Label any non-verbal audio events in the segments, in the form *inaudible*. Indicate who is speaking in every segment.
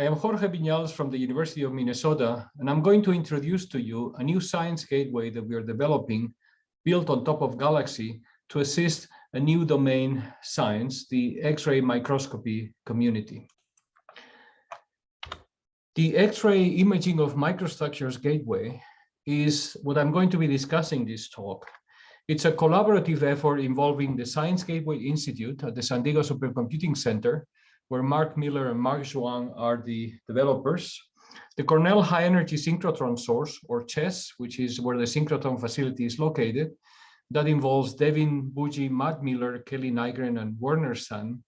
Speaker 1: I am Jorge Viñals from the University of Minnesota, and I'm going to introduce to you a new science gateway that we are developing built on top of Galaxy to assist a new domain science, the X-ray microscopy community. The X-ray imaging of microstructures gateway is what I'm going to be discussing this talk. It's a collaborative effort involving the Science Gateway Institute at the San Diego Supercomputing Center, where Mark Miller and Mark Zhuang are the developers. The Cornell High Energy Synchrotron Source, or CHESS, which is where the synchrotron facility is located, that involves Devin Buji, Matt Miller, Kelly Nygren, and Werner Sun.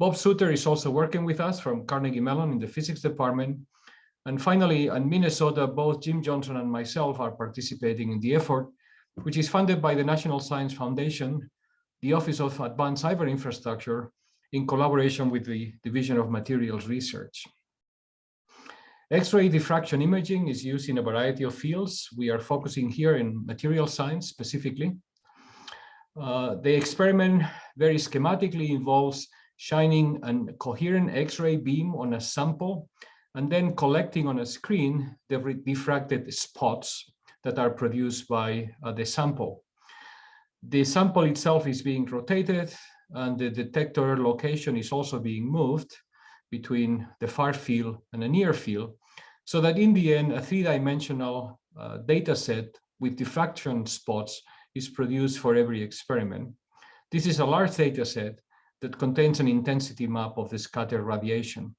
Speaker 1: Bob Suter is also working with us from Carnegie Mellon in the physics department. And finally, in Minnesota, both Jim Johnson and myself are participating in the effort, which is funded by the National Science Foundation, the Office of Advanced Cyber Infrastructure, in collaboration with the Division of Materials Research. X-ray diffraction imaging is used in a variety of fields. We are focusing here in material science specifically. Uh, the experiment very schematically involves shining a coherent X-ray beam on a sample and then collecting on a screen the diffracted spots that are produced by uh, the sample. The sample itself is being rotated and the detector location is also being moved between the far field and the near field, so that in the end, a three-dimensional uh, data set with diffraction spots is produced for every experiment. This is a large data set that contains an intensity map of the scattered radiation.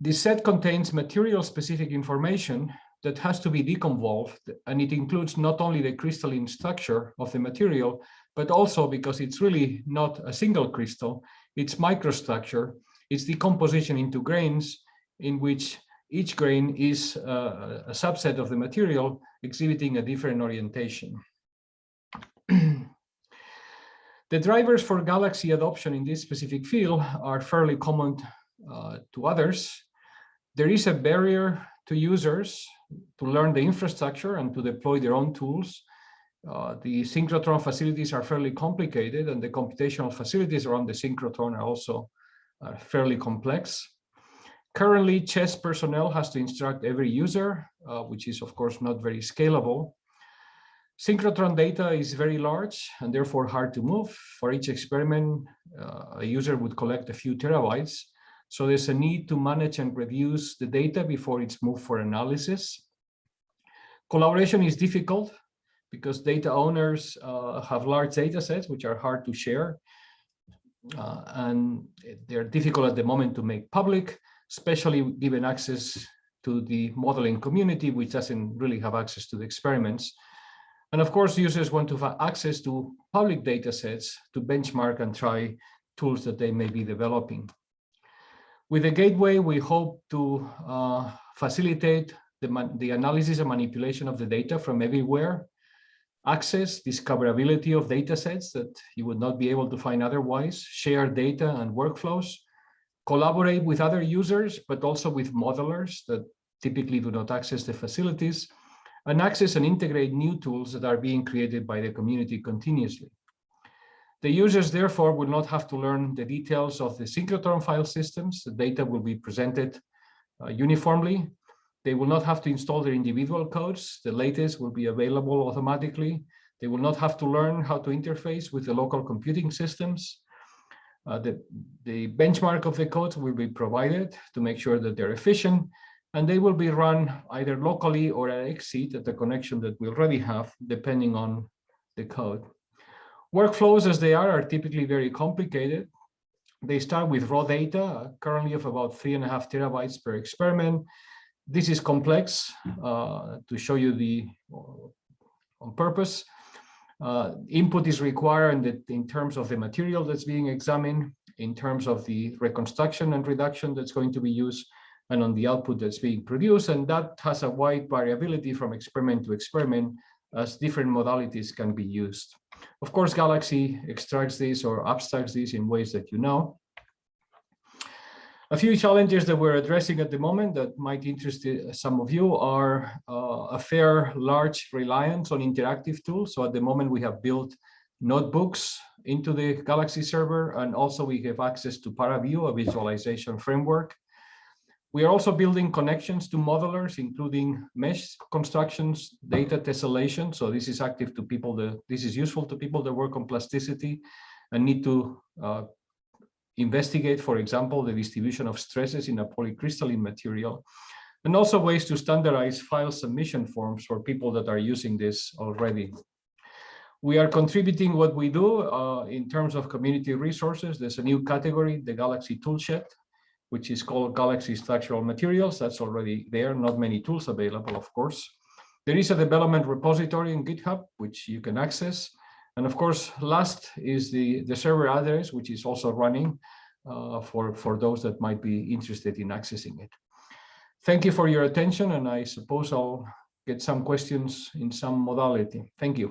Speaker 1: This set contains material-specific information that has to be deconvolved, and it includes not only the crystalline structure of the material, but also because it's really not a single crystal, it's microstructure, it's decomposition into grains in which each grain is uh, a subset of the material exhibiting a different orientation. *clears throat* the drivers for Galaxy adoption in this specific field are fairly common uh, to others. There is a barrier to users to learn the infrastructure and to deploy their own tools uh, the synchrotron facilities are fairly complicated and the computational facilities around the synchrotron are also uh, fairly complex. Currently, CHESS personnel has to instruct every user, uh, which is of course not very scalable. Synchrotron data is very large and therefore hard to move. For each experiment, uh, a user would collect a few terabytes. So there's a need to manage and reduce the data before it's moved for analysis. Collaboration is difficult because data owners uh, have large data sets which are hard to share uh, and they're difficult at the moment to make public, especially given access to the modeling community, which doesn't really have access to the experiments. And of course, users want to have access to public data sets to benchmark and try tools that they may be developing. With the gateway, we hope to uh, facilitate the, the analysis and manipulation of the data from everywhere access, discoverability of data sets that you would not be able to find otherwise, share data and workflows, collaborate with other users, but also with modelers that typically do not access the facilities, and access and integrate new tools that are being created by the community continuously. The users, therefore, will not have to learn the details of the synchrotron file systems. The data will be presented uh, uniformly they will not have to install their individual codes. The latest will be available automatically. They will not have to learn how to interface with the local computing systems. Uh, the, the benchmark of the codes will be provided to make sure that they're efficient and they will be run either locally or at XSEDE at the connection that we already have, depending on the code. Workflows as they are are typically very complicated. They start with raw data, currently of about three and a half terabytes per experiment. This is complex uh, to show you the on purpose. Uh, input is required in, the, in terms of the material that's being examined, in terms of the reconstruction and reduction that's going to be used, and on the output that's being produced. And that has a wide variability from experiment to experiment as different modalities can be used. Of course, Galaxy extracts this or abstracts this in ways that you know. A few challenges that we're addressing at the moment that might interest uh, some of you are uh, a fair large reliance on interactive tools. So at the moment we have built notebooks into the Galaxy server, and also we have access to ParaView, a visualization framework. We are also building connections to modelers, including mesh constructions, data tessellation. So this is active to people that this is useful to people that work on plasticity and need to uh, investigate, for example, the distribution of stresses in a polycrystalline material, and also ways to standardize file submission forms for people that are using this already. We are contributing what we do uh, in terms of community resources. There's a new category, the Galaxy Toolshed, which is called Galaxy Structural Materials. That's already there, not many tools available, of course. There is a development repository in GitHub, which you can access. And of course, last is the, the server address, which is also running uh, for, for those that might be interested in accessing it. Thank you for your attention, and I suppose I'll get some questions in some modality. Thank you.